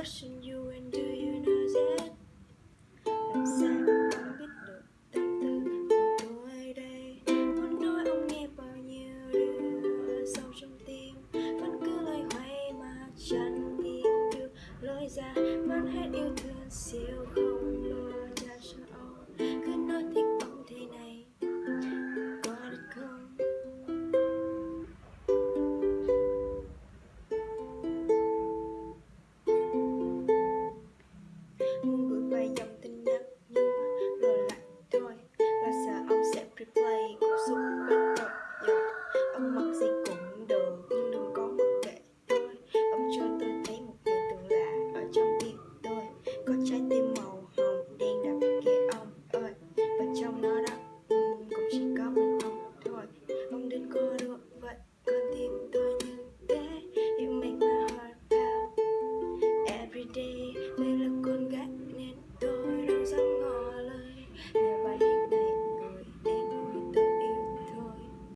watching you and do you know that? Làm sao anh biết được tâm tư của tôi đây? Muốn nói ông nghe bao nhiêu điều sâu trong tim? Vẫn cứ loay hoay mà chẳng tìm được lối ra. Mất hết yêu thương siêu không